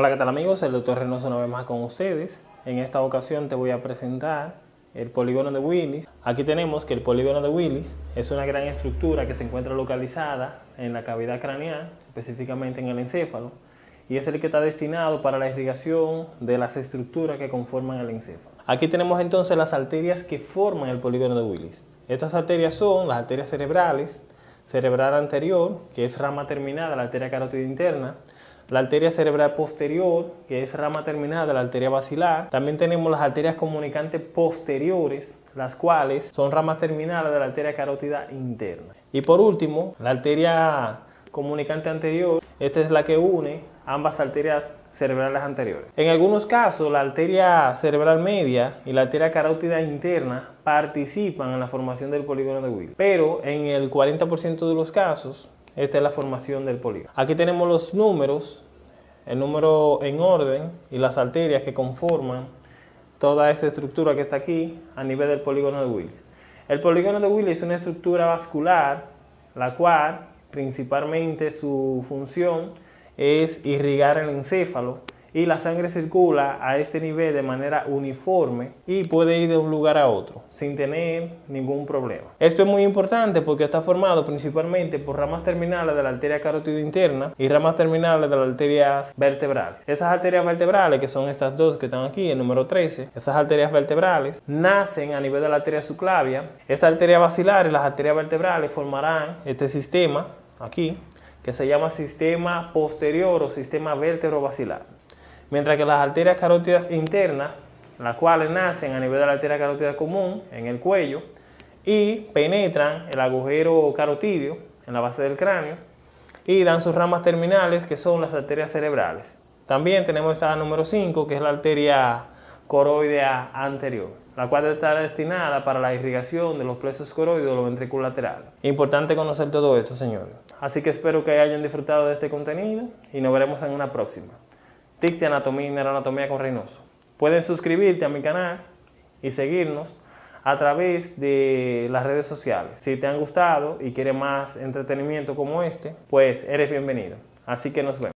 Hola, ¿qué tal amigos? El doctor Reynoso una vez más con ustedes. En esta ocasión te voy a presentar el polígono de Willis. Aquí tenemos que el polígono de Willis es una gran estructura que se encuentra localizada en la cavidad craneal, específicamente en el encéfalo, y es el que está destinado para la irrigación de las estructuras que conforman el encéfalo. Aquí tenemos entonces las arterias que forman el polígono de Willis. Estas arterias son las arterias cerebrales, cerebral anterior, que es rama terminada, la arteria carótida interna, la arteria cerebral posterior, que es rama terminada de la arteria basilar. También tenemos las arterias comunicantes posteriores, las cuales son ramas terminales de la arteria carótida interna. Y por último, la arteria comunicante anterior, esta es la que une ambas arterias cerebrales anteriores. En algunos casos, la arteria cerebral media y la arteria carótida interna participan en la formación del polígono de Will, pero en el 40% de los casos, esta es la formación del polígono. Aquí tenemos los números, el número en orden y las arterias que conforman toda esta estructura que está aquí a nivel del polígono de Willis. El polígono de Willis es una estructura vascular, la cual principalmente su función es irrigar el encéfalo y la sangre circula a este nivel de manera uniforme y puede ir de un lugar a otro sin tener ningún problema. Esto es muy importante porque está formado principalmente por ramas terminales de la arteria carótida interna y ramas terminales de las arterias vertebrales. Esas arterias vertebrales, que son estas dos que están aquí, el número 13, esas arterias vertebrales nacen a nivel de la arteria subclavia. Esa arteria basilar y las arterias vertebrales formarán este sistema aquí que se llama sistema posterior o sistema vértebro-basilar mientras que las arterias carótidas internas, las cuales nacen a nivel de la arteria carótida común, en el cuello, y penetran el agujero carotidio en la base del cráneo y dan sus ramas terminales que son las arterias cerebrales. También tenemos esta número 5 que es la arteria coroidea anterior, la cual está destinada para la irrigación de los plexos coroides o los ventrículos laterales. Importante conocer todo esto, señores. Así que espero que hayan disfrutado de este contenido y nos veremos en una próxima. Tics Anatomía y Neuroanatomía con Reynoso. Pueden suscribirte a mi canal y seguirnos a través de las redes sociales. Si te han gustado y quieres más entretenimiento como este, pues eres bienvenido. Así que nos vemos.